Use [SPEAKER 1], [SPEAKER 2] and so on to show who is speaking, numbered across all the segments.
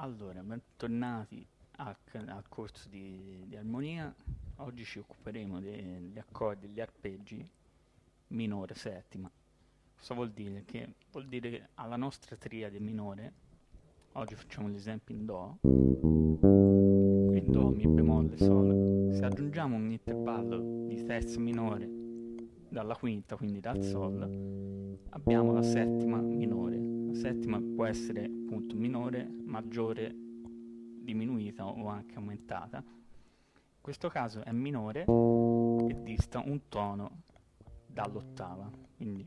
[SPEAKER 1] Allora, bentornati al, al corso di, di armonia. Oggi ci occuperemo degli accordi e degli arpeggi minore settima. Cosa vuol dire? Che vuol dire che alla nostra triade minore, oggi facciamo l'esempio in Do, quindi Do, Mi bemolle, Sol, se aggiungiamo un intervallo di terza minore dalla quinta, quindi dal Sol, abbiamo la settima minore. La settima può essere appunto minore, maggiore, diminuita o anche aumentata. In questo caso è minore e dista un tono dall'ottava. Quindi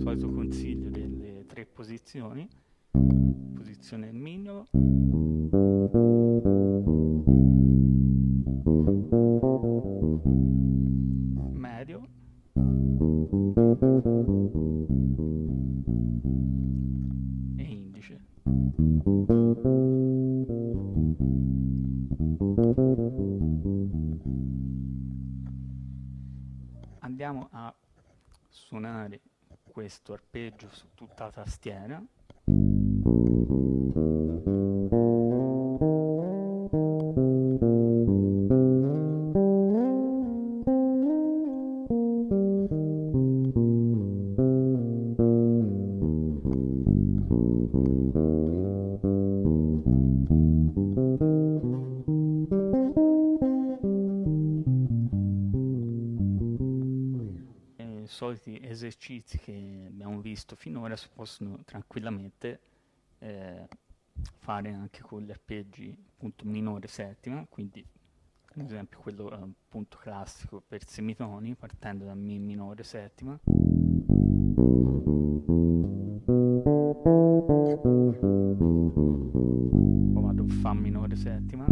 [SPEAKER 1] solito consiglio delle tre posizioni. Posizione del questo arpeggio su tutta la tastiera. Soliti esercizi che abbiamo visto finora si possono tranquillamente eh, fare anche con gli arpeggi appunto minore settima, quindi ad esempio quello appunto classico per semitoni partendo da Mi minore settima. Poi vado Fa minore settima.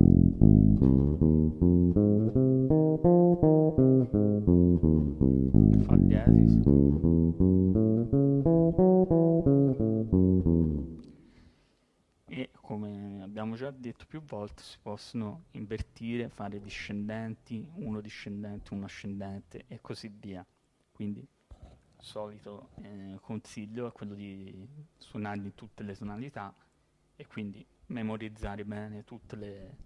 [SPEAKER 1] Detto più volte si possono invertire, fare discendenti, uno discendente, uno ascendente e così via. Quindi il solito eh, consiglio è quello di suonarli in tutte le tonalità e quindi memorizzare bene tutte le,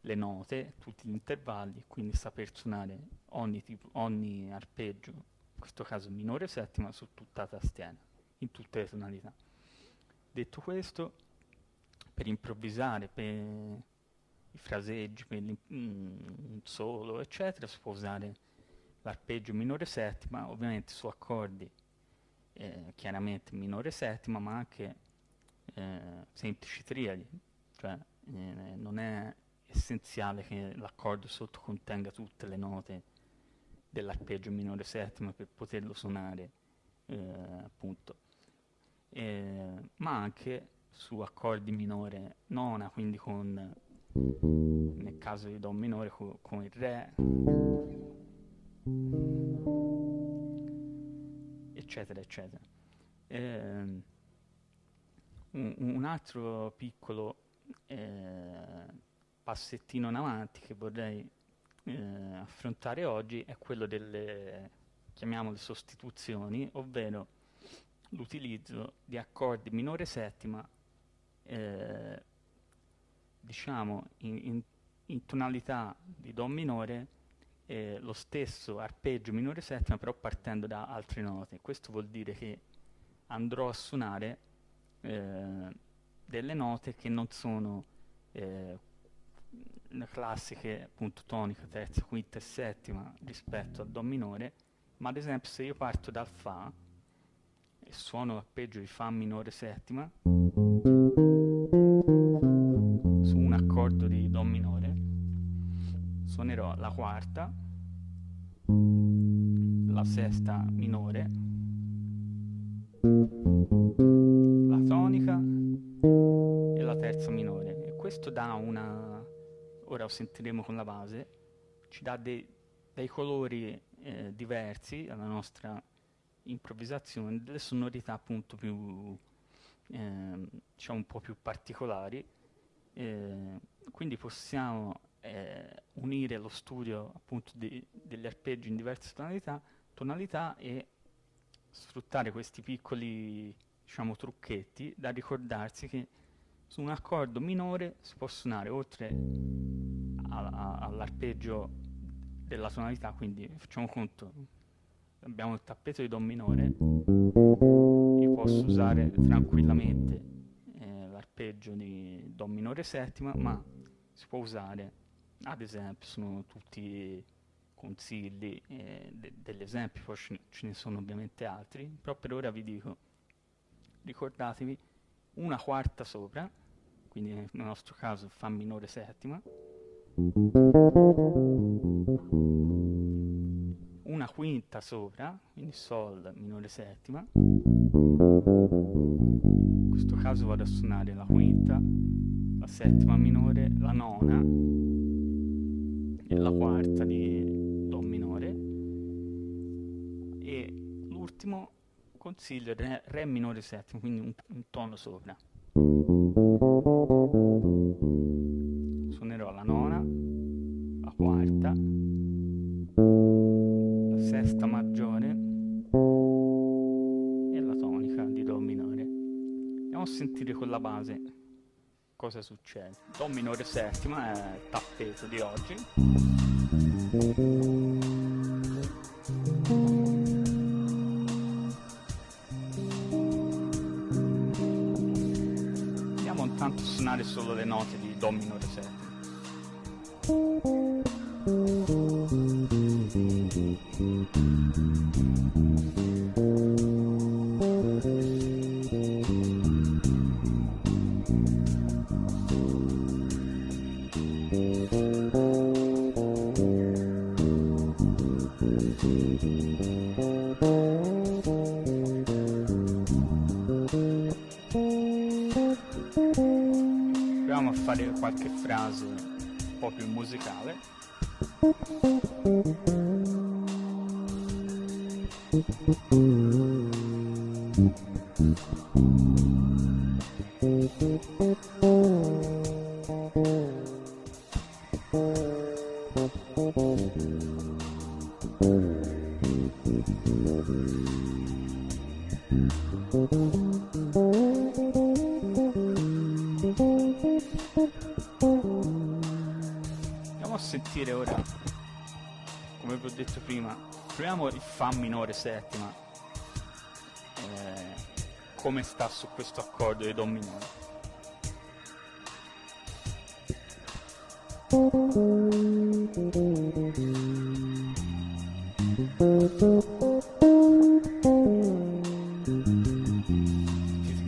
[SPEAKER 1] le note, tutti gli intervalli, quindi saper suonare ogni, tipo, ogni arpeggio, in questo caso minore settima, su tutta la tastiera, in tutte le tonalità. Detto questo, per improvvisare, per i fraseggi, per un solo, eccetera, si può usare l'arpeggio minore settima, ovviamente su accordi eh, chiaramente minore settima, ma anche eh, semplici triadi, cioè eh, non è essenziale che l'accordo sotto contenga tutte le note dell'arpeggio minore settima per poterlo suonare eh, appunto. Ma anche su accordi minore nona quindi con nel caso di Do minore co con il Re. Eccetera eccetera. Eh, un, un, altro piccolo eh, passettino in avanti che vorrei eh, affrontare oggi è quello delle chiamiamole sostituzioni ovvero l'utilizzo di accordi minore settima eh, diciamo in, in, in, tonalità di Do minore eh, lo stesso arpeggio minore settima però partendo da altre note. Questo vuol dire che andrò a suonare eh, delle note che non sono eh, le classiche appunto tonica, terza, quinta e settima rispetto al Do minore ma ad esempio se io parto dal Fa e suono l'arpeggio di Fa minore settima accordo di Do minore. Suonerò la quarta la sesta minore la tonica e la terza minore. E questo dà una ora lo sentiremo con la base ci dà dei, dei colori eh, diversi alla nostra improvvisazione delle sonorità appunto più eh, diciamo un po' più particolari eh, quindi possiamo eh, unire lo studio appunto di, degli arpeggi in diverse tonalità, tonalità e sfruttare questi piccoli diciamo, trucchetti da ricordarsi che su un accordo minore si può suonare oltre all'arpeggio della tonalità, quindi facciamo conto, abbiamo il tappeto di Do minore, io posso usare tranquillamente l'arpeggio di Do minore settima, ma si può usare, ad esempio, sono tutti consigli eh, de degli esempi, poi ce ne sono ovviamente altri, però per ora vi dico, ricordatevi una quarta sopra, quindi nel nostro caso Fa minore settima, una quinta sopra, quindi Sol minore settima, caso vado a suonare la quinta, la settima minore, la nona e la quarta di Do minore e l'ultimo consiglio è Re minore settima, quindi un, un tono sopra. Suonerò la nona, la quarta, la sesta maggiore a sentire con la base cosa succede. Do minore settima è il tappeto di oggi. A suonare solo le note di Do minore settima. Proviamo a fare qualche frase un po' più musicale. Andiamo a sentire ora, come vi ho detto prima, proviamo il Fa minore settima, eh, come sta su questo accordo di Do minore.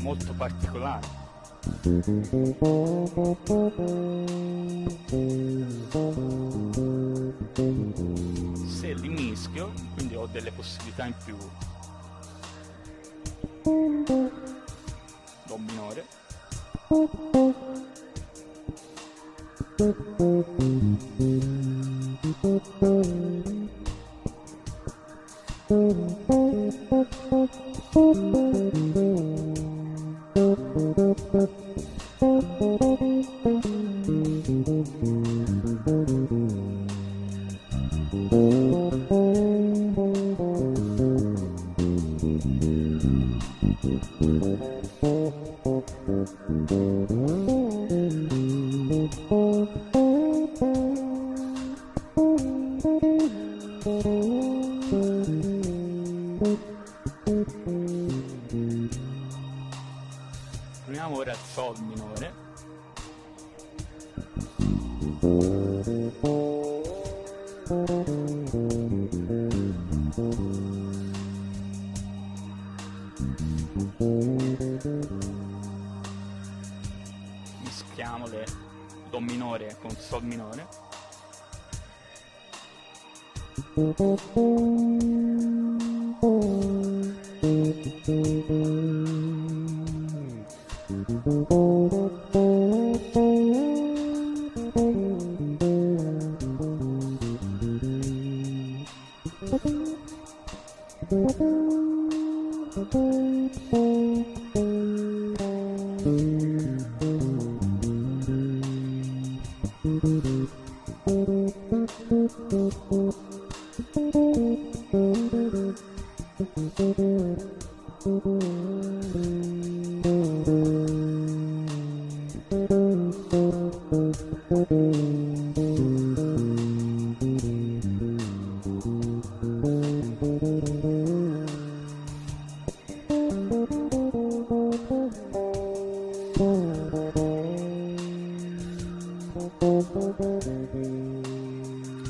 [SPEAKER 1] Molto particolare. Delle possibilità in più. Do minore. Proviamo ora Sol minore. Mischiamo Sol minore. Mm. E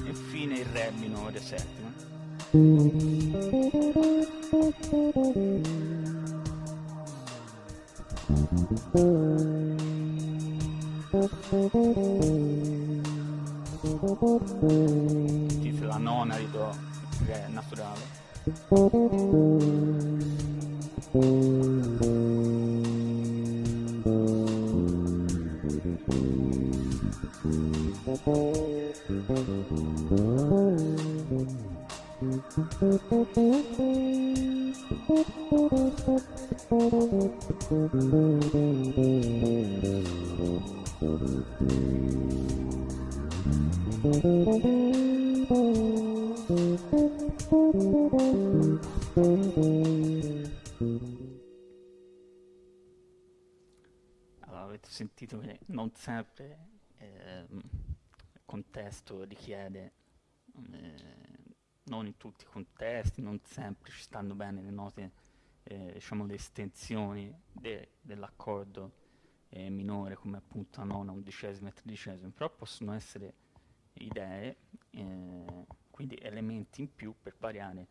[SPEAKER 1] infine il re minore settima Sentite la nona di Do, Re naturale. Allora, avete sentito che non sempre ehm, il contesto richiede, eh, non in tutti i contesti, non sempre ci stanno bene le note, eh, diciamo le estensioni de- dell'accordo eh, minore come appunto la nona, undicesima e tredicesima, però possono essere idee, eh, quindi elementi in più per variare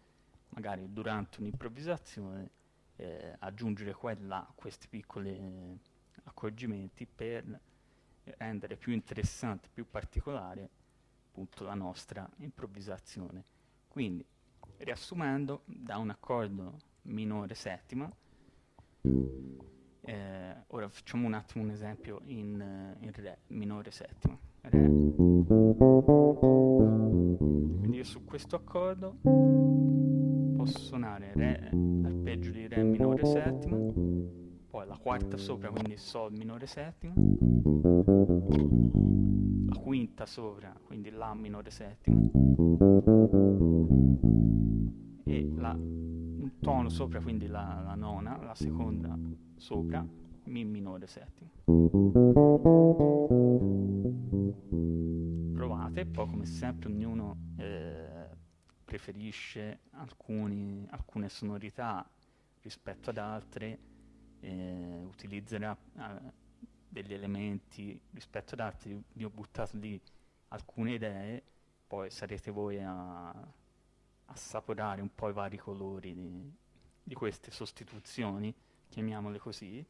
[SPEAKER 1] magari durante un'improvvisazione, eh, aggiungere là questi piccoli eh, accorgimenti per rendere più interessante, più particolare appunto la nostra improvvisazione. Quindi, riassumendo, da un accordo minore settima, eh, ora facciamo un attimo un esempio in, eh, in Re minore settima. Re. Su questo accordo posso suonare Re arpeggio di Re minore settima, poi la quarta sopra, quindi Sol minore settima, la quinta sopra, quindi La minore settima, e la, un tono sopra, quindi la, la nona, la seconda sopra, Mi minore settima. Provate, poi come sempre ognuno eh, preferisce alcuni, alcune sonorità rispetto ad altre, eh, utilizzerà eh, degli elementi rispetto ad altri, vi ho buttato lì alcune idee, poi sarete voi a assaporare un po' i vari colori di, di queste sostituzioni, chiamiamole così,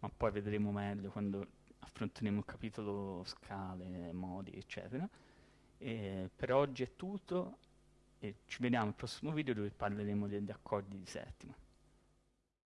[SPEAKER 1] ma poi vedremo meglio quando affronteremo il capitolo scale, modi, eccetera. E per oggi è tutto e ci vediamo al prossimo video dove parleremo degli accordi di settima.